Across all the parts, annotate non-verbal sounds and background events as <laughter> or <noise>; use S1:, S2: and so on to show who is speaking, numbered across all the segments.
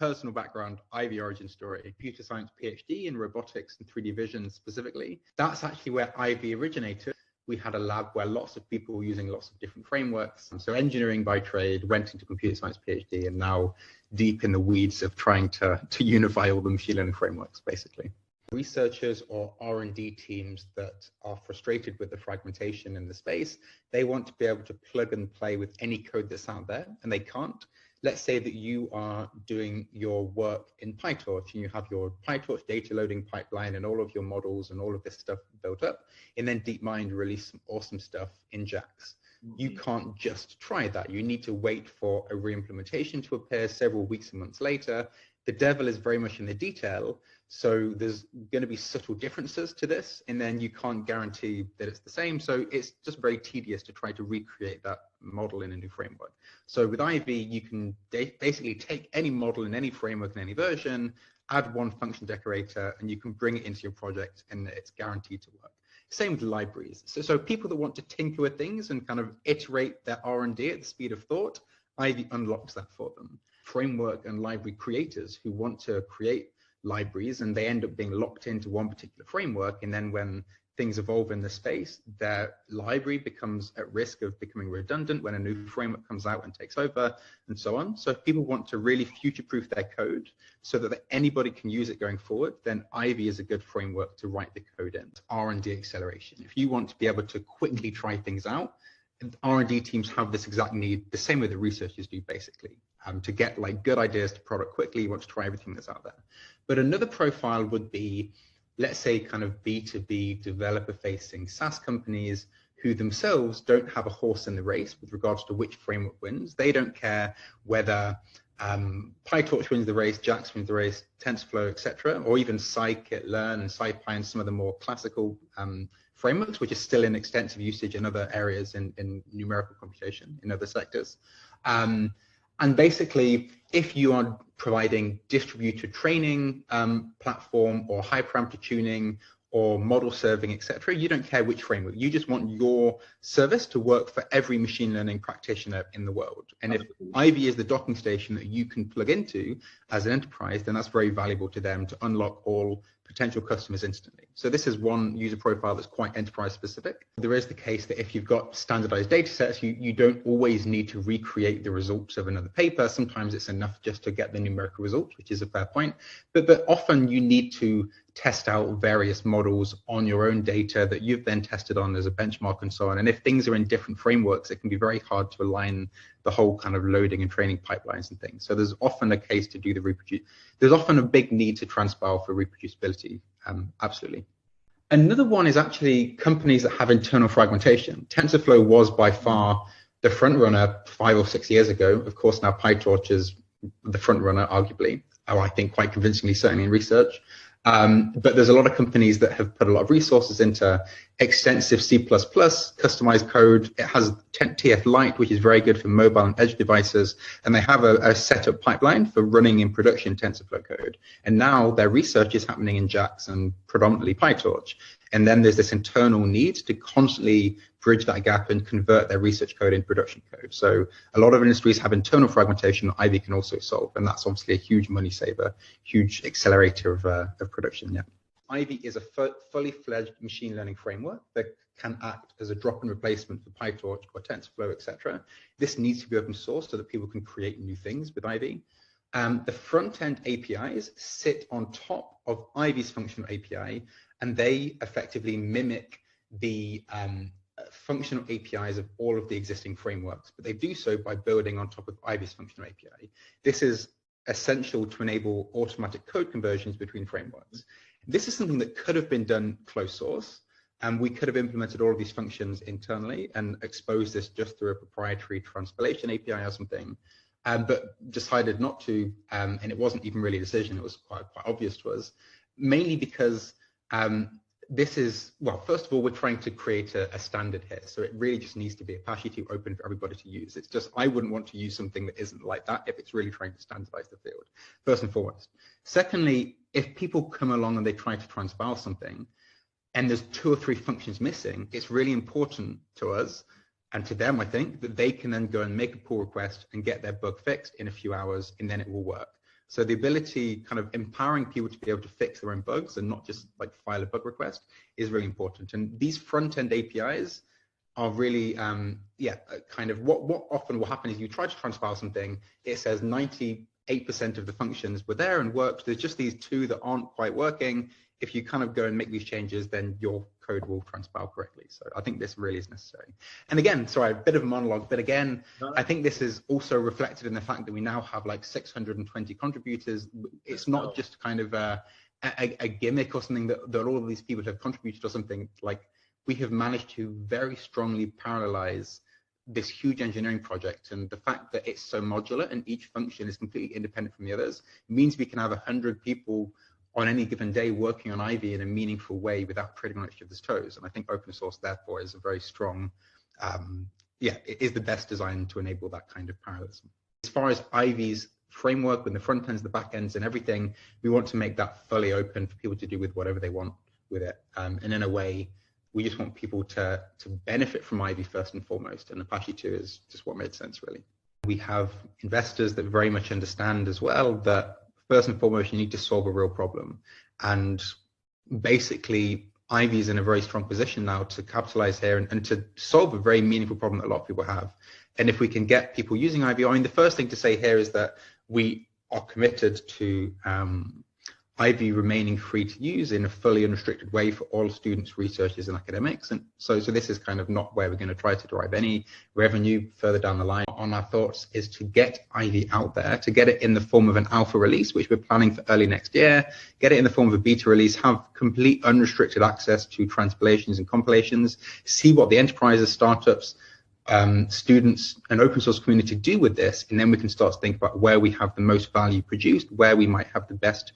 S1: personal background, Ivy origin story, computer science PhD in robotics and 3D vision specifically. That's actually where Ivy originated. We had a lab where lots of people were using lots of different frameworks. So engineering by trade went into computer science PhD and now deep in the weeds of trying to, to unify all the machine learning frameworks, basically researchers or R&D teams that are frustrated with the fragmentation in the space, they want to be able to plug and play with any code that's out there and they can't. Let's say that you are doing your work in PyTorch and you have your PyTorch data loading pipeline and all of your models and all of this stuff built up, and then DeepMind release some awesome stuff in JAX. You mm-hmm. can't just try that. You need to wait for a re-implementation to appear several weeks and months later. The devil is very much in the detail, so there's going to be subtle differences to this, and then you can't guarantee that it's the same. So it's just very tedious to try to recreate that model in a new framework. So with Ivy, you can basically take any model in any framework in any version, add one function decorator, and you can bring it into your project, and it's guaranteed to work. Same with libraries. So, so people that want to tinker with things and kind of iterate their R&D at the speed of thought, Ivy unlocks that for them. Framework and library creators who want to create libraries and they end up being locked into one particular framework. And then when things evolve in the space, their library becomes at risk of becoming redundant when a new framework comes out and takes over and so on. So if people want to really future-proof their code so that anybody can use it going forward, then Ivy is a good framework to write the code in. R&D acceleration. If you want to be able to quickly try things out, R&D teams have this exact need, the same way that researchers do basically, um, to get like good ideas to product quickly, you want to try everything that's out there. But another profile would be, let's say kind of B2B developer facing SaaS companies who themselves don't have a horse in the race with regards to which framework wins. They don't care whether um, PyTorch wins the race, JAX wins the race, TensorFlow, etc., or even scikit-learn and SciPy and some of the more classical um, frameworks, which are still in extensive usage in other areas in, in numerical computation in other sectors. Um, and basically, if you are providing distributed training um, platform or hyperparameter tuning or model serving, etc. You don't care which framework. You just want your service to work for every machine learning practitioner in the world. And if Ivy is the docking station that you can plug into as an enterprise, then that's very valuable to them to unlock all potential customers instantly. So this is one user profile that's quite enterprise specific. There is the case that if you've got standardized data sets, you, you don't always need to recreate the results of another paper. Sometimes it's enough just to get the numerical results, which is a fair point. But, but often you need to test out various models on your own data that you've then tested on as a benchmark and so on. And if things are in different frameworks, it can be very hard to align the whole kind of loading and training pipelines and things. So there's often a case to do the reproduce. There's often a big need to transpile for reproducibility. Um, absolutely. Another one is actually companies that have internal fragmentation. TensorFlow was by far the front runner five or six years ago. Of course, now PyTorch is the front runner, arguably, or I think quite convincingly, certainly in research. Um, but there's a lot of companies that have put a lot of resources into extensive C++ customized code. It has TF Lite, which is very good for mobile and edge devices. And they have a, a setup pipeline for running in production TensorFlow code. And now their research is happening in JAX and predominantly PyTorch. And then there's this internal need to constantly bridge that gap and convert their research code into production code. So a lot of industries have internal fragmentation that Ivy can also solve, and that's obviously a huge money saver, huge accelerator of, uh, of production. Yeah. Ivy is a fully fledged machine learning framework that can act as a drop-in replacement for PyTorch or TensorFlow, etc. This needs to be open source so that people can create new things with Ivy. Um, the front-end APIs sit on top of Ivy's functional API, and they effectively mimic the um, functional APIs of all of the existing frameworks, but they do so by building on top of Ivy's functional API. This is essential to enable automatic code conversions between frameworks. This is something that could have been done closed source, and we could have implemented all of these functions internally and exposed this just through a proprietary transpilation API or something, um, but decided not to, um, and it wasn't even really a decision, it was quite, quite obvious to us, mainly because um, this is, well, first of all, we're trying to create a, a, standard here. So it really just needs to be Apache 2 open for everybody to use. It's just, I wouldn't want to use something that isn't like that if it's really trying to standardize the field, first and foremost. Secondly, if people come along and they try to transpile something and there's two or three functions missing, it's really important to us and to them, I think, that they can then go and make a pull request and get their bug fixed in a few hours and then it will work. So the ability, kind of empowering people to be able to fix their own bugs and not just like file a bug request is really important. And these front end APIs are really, um, yeah, uh, kind of what, what often will happen is you try to transpile something, it says 98% of the functions were there and worked. There's just these two that aren't quite working. If you kind of go and make these changes, then your code will transpile correctly. So I think this really is necessary. And again, sorry, a bit of a monologue, but again, I think this is also reflected in the fact that we now have like 620 contributors. It's not just kind of a, a, a gimmick or something that, that all of these people have contributed or something like we have managed to very strongly parallelize this huge engineering project and the fact that it's so modular and each function is completely independent from the others means we can have 100 people on any given day working on Ivy in a meaningful way without treading on each other's toes. And I think open source, therefore, is a very strong, um, yeah, it is the best design to enable that kind of parallelism. As far as Ivy's framework with the front ends, the back ends, and everything, we want to make that fully open for people to do with whatever they want with it. Um, and in a way, we just want people to, to benefit from Ivy first and foremost. And Apache 2 is just what made sense, really. We have investors that very much understand as well that first and foremost, you need to solve a real problem. And basically, Ivy is in a very strong position now to capitalize here and, and, to solve a very meaningful problem that a lot of people have. And if we can get people using Ivy, I mean, the first thing to say here is that we are committed to um, Ivy remaining free to use in a fully unrestricted way for all students, researchers, and academics. And so, so this is kind of not where we're going to try to derive any revenue further down the line. On our thoughts is to get Ivy out there, to get it in the form of an alpha release, which we're planning for early next year, get it in the form of a beta release, have complete unrestricted access to transpilations and compilations, see what the enterprises, startups, um, students and open source community do with this, and then we can start to think about where we have the most value produced, where we might have the best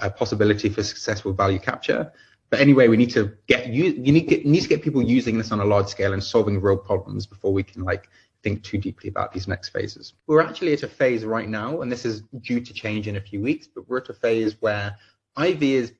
S1: a possibility for successful value capture. But anyway, we need to get you, you need, get, need to get people using this on a large scale and solving real problems before we can like think too deeply about these next phases. We're actually at a phase right now, and this is due to change in a few weeks, but we're at a phase where Ivy is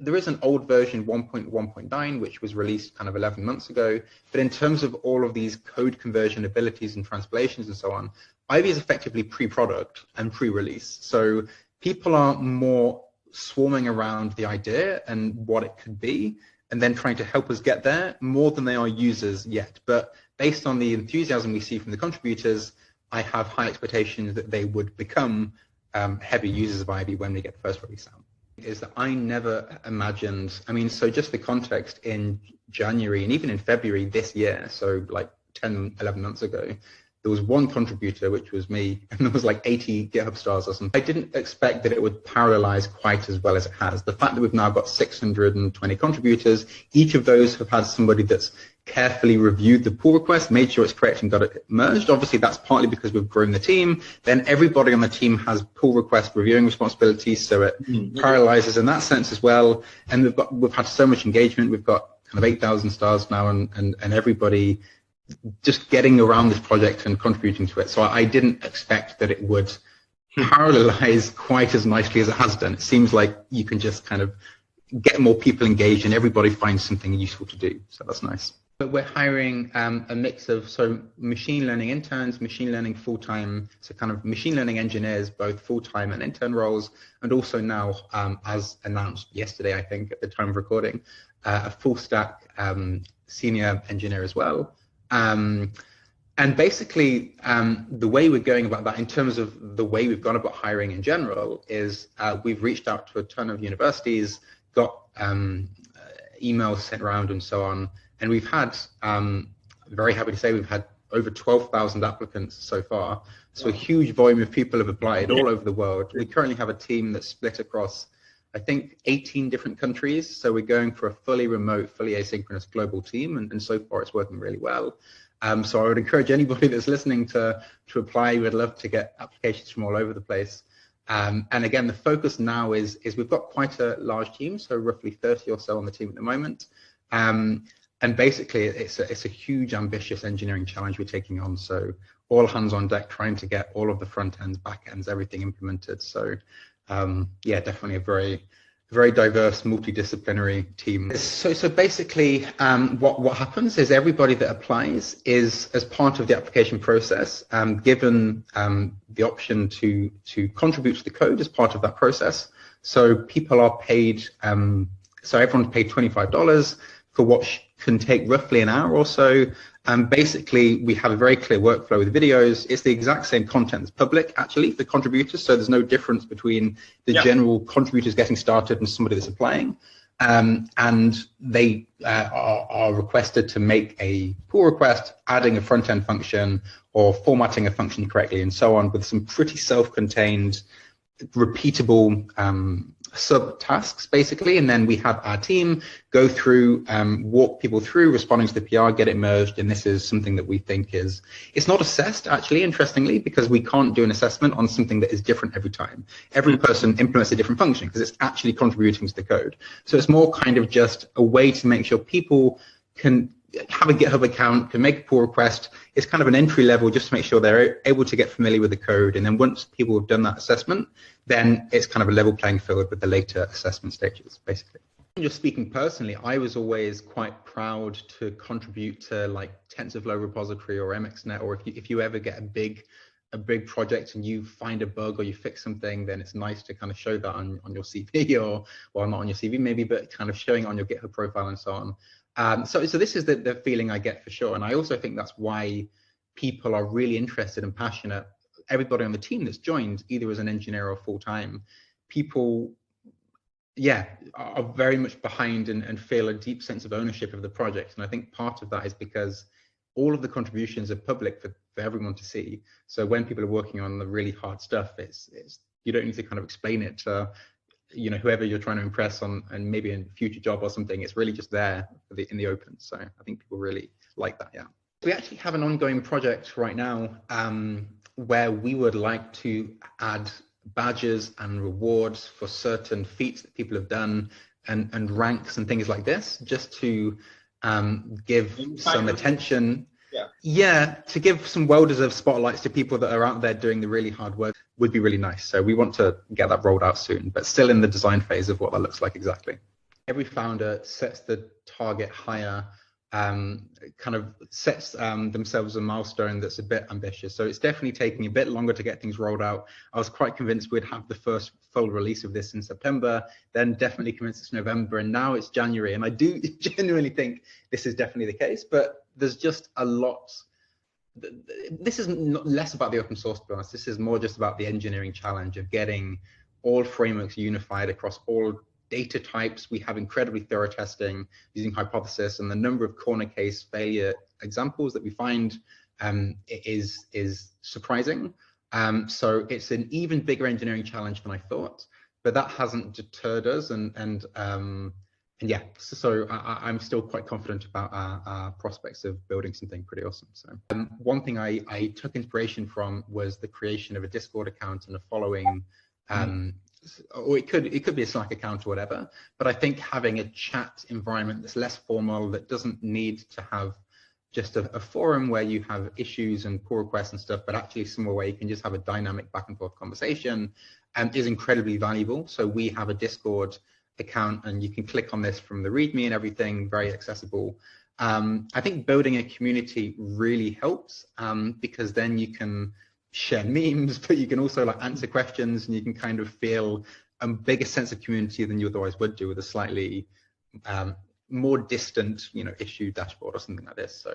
S1: there is an old version 1.1.9 which was released kind of 11 months ago but in terms of all of these code conversion abilities and translations and so on ivy is effectively pre-product and pre-release so people are more swarming around the idea and what it could be, and then trying to help us get there more than they are users yet. But based on the enthusiasm we see from the contributors, I have high expectations that they would become um, heavy users of Ivy when we get the first release out. Is that I never imagined, I mean, so just the context in January and even in February this year, so like 10, 11 months ago, there was one contributor, which was me, <laughs> and there was like 80 GitHub stars or something. I didn't expect that it would parallelize quite as well as it has. The fact that we've now got 620 contributors, each of those have had somebody that's carefully reviewed the pull request, made sure it's correct and got it merged. Obviously, that's partly because we've grown the team. Then everybody on the team has pull request reviewing responsibilities, so it mm-hmm. parallelizes in that sense as well. And we've got we've had so much engagement. We've got kind of 8,000 stars now, and, and, and everybody just getting around this project and contributing to it. So I didn't expect that it would hmm. parallelize quite as nicely as it has done. It seems like you can just kind of get more people engaged and everybody finds something useful to do. So that's nice. But we're hiring um, a mix of so machine learning interns, machine learning full-time, so kind of machine learning engineers, both full-time and intern roles, and also now, um, as announced yesterday, I think at the time of recording, uh, a full-stack um, senior engineer as well. Um, and basically, um, the way we're going about that in terms of the way we've gone about hiring in general is uh, we've reached out to a ton of universities, got um, emails sent around and so on. And we've had, um, very happy to say, we've had over 12,000 applicants so far. So a huge volume of people have applied all over the world. We currently have a team that's split across, I think, 18 different countries. So we're going for a fully remote, fully asynchronous global team. And, and so far it's working really well. Um, so I would encourage anybody <laughs> that's listening to, to apply. We'd love to get applications from all over the place. Um, and again, the focus now is, is we've got quite a large team, so roughly 30 or so on the team at the moment. Um, and basically, it's a, it's a huge, ambitious engineering challenge we're taking on. So all hands on deck, trying to get all of the front ends, back ends, everything implemented. So um, yeah, definitely a very very diverse, multidisciplinary team. So, so basically, um, what what happens is everybody that applies is, as part of the application process, um, given um, the option to to contribute to the code as part of that process. So people are paid. Um, so everyone's paid twenty five dollars for what can take roughly an hour or so and basically, we have a very clear workflow with videos. It's the exact same content as public, actually, for contributors. So there's no difference between the general contributors getting started and somebody that's applying. Um, and they uh, are, are, requested to make a pull request, adding a front-end function or formatting a function correctly and so on with some pretty self-contained, repeatable um, sub tasks basically and then we have our team go through um, walk people through responding to the pr get it merged and this is something that we think is it's not assessed actually interestingly because we can't do an assessment on something that is different every time. Every person implements a different function because it's actually contributing to the code. So it's more kind of just a way to make sure people can have a GitHub account, can make a pull request. It's kind of an entry level just to make sure they're able to get familiar with the code. And then once people have done that assessment, then it's kind of a level playing field with the later assessment stages, basically. Just speaking personally, I was always quite proud to contribute to like TensorFlow repository or MXNet, or if you, if you ever get a big a big project and you find a bug or you fix something, then it's nice to kind of show that on, on your CV <laughs> or, well, not on your CV maybe, but kind of showing on your GitHub profile and so on. Um, so, so this is the, the feeling I get for sure. And I also think that's why people are really interested and passionate everybody on the team that's joined, either as an engineer or full time, people, yeah, are very much behind and, and feel a deep sense of ownership of the project. And I think part of that is because all of the contributions are public for, for everyone to see. So when people are working on the really hard stuff, it's, it's you don't need to kind of explain it to you know whoever you're trying to impress on and maybe in a future job or something it's really just there the, in the open so i think people really like that yeah we actually have an ongoing project right now um, where we would like to add badges and rewards for certain feats that people have done and, and ranks and things like this, just to um, give some attention.
S2: Yeah.
S1: yeah, to give some well-deserved spotlights to people that are out there doing the really hard work would be really nice. So we want to get that rolled out soon, but still in the design phase of what that looks like exactly. Every founder sets the target higher um, kind of sets um, themselves a milestone that's a bit ambitious. So it's definitely taking a bit longer to get things rolled out. I was quite convinced we'd have the first full release of this in September, then definitely convinced it's November, and now it's January. And I do <laughs> genuinely think this is definitely the case, but there's just a lot. This is less about the open source, honest. This is more just about the engineering challenge of getting all frameworks unified across all data types. We have incredibly thorough testing using hypothesis and the number of corner case failure examples that we find um, is, is surprising. Um, so it's an even bigger engineering challenge than I thought, but that hasn't deterred us. And, and, um, and yeah, so, so I, am still quite confident about our, our, prospects of building something pretty awesome. So um, one thing I, I took inspiration from was the creation of a Discord account and a following um, or it could it could be a Slack account or whatever. But I think having a chat environment that's less formal, that doesn't need to have just a, a, forum where you have issues and pull requests and stuff, but actually somewhere where you can just have a dynamic back and forth conversation um, is incredibly valuable. So we have a Discord account and you can click on this from the README and everything, very accessible. Um, I think building a community really helps um, because then you can share <laughs> memes, but you can also like answer questions and you can kind of feel a bigger sense of community than you otherwise would do with a slightly um, more distant, you know, issue dashboard or something like this. So,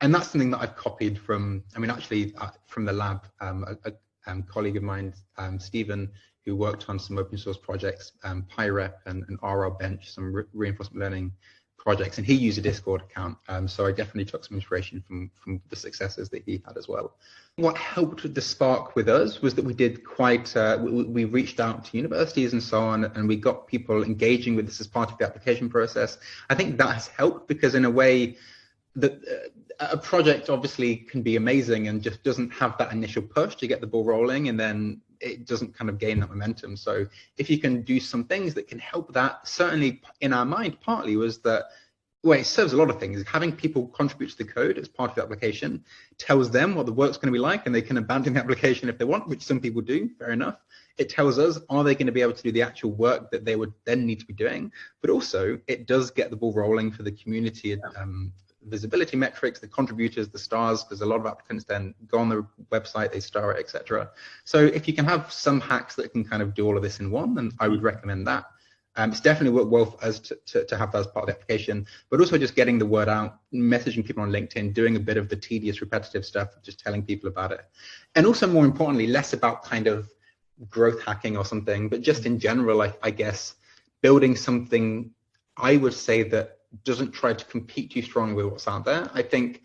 S1: and that's something that I've copied from, I mean, actually uh, from the lab, um, a, a um, colleague of mine, um, Stephen, who worked on some open source projects, um, PyRep and, and RLBench, some re reinforcement learning projects, and he used a Discord account. Um, so I definitely took some inspiration from from the successes that he had as well. What helped with the spark with us was that we did quite. Uh, we, we, reached out to universities and so on, and we got people engaging with this as part of the application process. I think that has helped because in a way, that uh, a project obviously can be amazing and just doesn't have that initial push to get the ball rolling, and then it doesn't kind of gain that momentum. So if you can do some things that can help that, certainly in our mind, partly was that well, it serves a lot of things. Having people contribute to the code as part of the application tells them what the work's going to be like, and they can abandon the <laughs> application if they want, which some people do. Fair enough. It tells us are they going to be able to do the actual work that they would then need to be doing, but also it does get the ball rolling for the community um, visibility metrics, the contributors, the stars, because a lot of applicants then go on the website, they star it, etc. So if you can have some hacks that can kind of do all of this in one, then I would recommend that. Um, it's definitely worked well for us to, to, to, have that as part of the application, but also just getting the word out, messaging people on LinkedIn, doing a bit of the tedious, repetitive stuff, just telling people about it. And also more importantly, less about kind of growth hacking or something, but just in general, I, I guess, building something, I would say that doesn't try to compete too strongly with what's out there. I think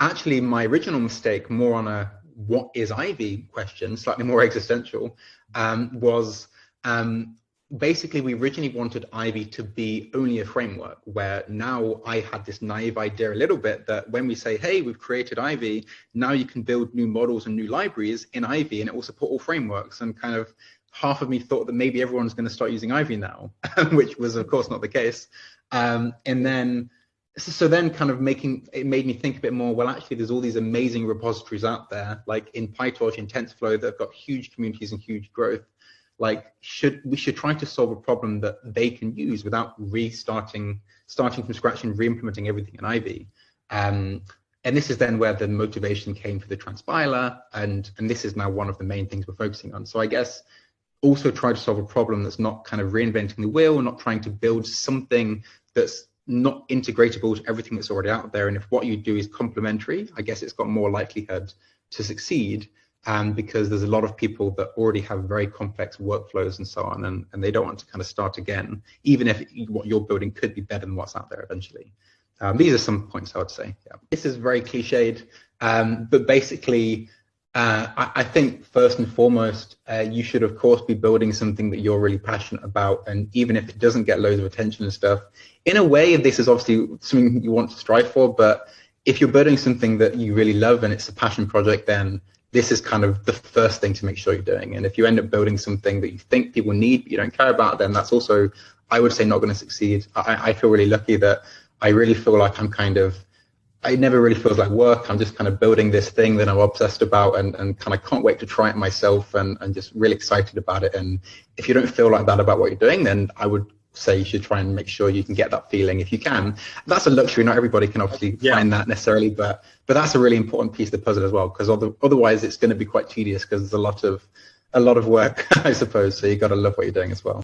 S1: actually my original mistake, more on a what is Ivy question, slightly more <laughs> existential, um, was um, basically we originally wanted Ivy to be only a framework where now I had this naive idea a little bit that when we say, hey, we've created Ivy, now you can build new models and new libraries in Ivy and it will support all frameworks and kind of half of me thought that maybe everyone's going to start using Ivy now, <laughs> which was of course not the case. Um, and then, so then kind of making, it made me think a bit more, well, actually there's all these amazing repositories out there, like in PyTorch, in TensorFlow, that have got huge communities and huge growth. Like should, we should try to solve a problem that they can use without restarting, starting from scratch and re-implementing everything in Ivy. Um, and this is then where the motivation came for the transpiler and and this is now one of the main things we're focusing on so i guess also try to solve a problem that's not kind of reinventing the wheel, not trying to build something that's not integratable to everything that's already out there. And if what you do is complementary, I guess it's got more likelihood to succeed um, because there's a lot of people that already have very complex workflows and so on, and, and they don't want to kind of start again, even if what you're building could be better than what's out there eventually. Um, these are some points I would say. Yeah. This is very cliched, um, but basically uh, I, I, think first and foremost, uh, you should of course be building something that you're really passionate about, and even if it doesn't get loads of attention and stuff, in a way, this is obviously something you want to strive for. But if you're building something that you really love and it's a passion project, then this is kind of the first thing to make sure you're doing. And if you end up building something that you think people need but you don't care about, then that's also, I would say, not going to succeed. I, I feel really lucky that I really feel like I'm kind of it never really feels like work. I'm just kind of building this thing that I'm obsessed about and, and kind of can't wait to try it myself and, and just really excited about it. And if you don't feel like that about what you're doing, then I would say you should try and make sure you can get that feeling if you can. That's a luxury. Not everybody can obviously yeah. find that necessarily, but but that's a really important piece of the puzzle as well, because otherwise it's going to be quite tedious because there's a lot of a lot of work, <laughs> I suppose. So you got to love what you're doing as well.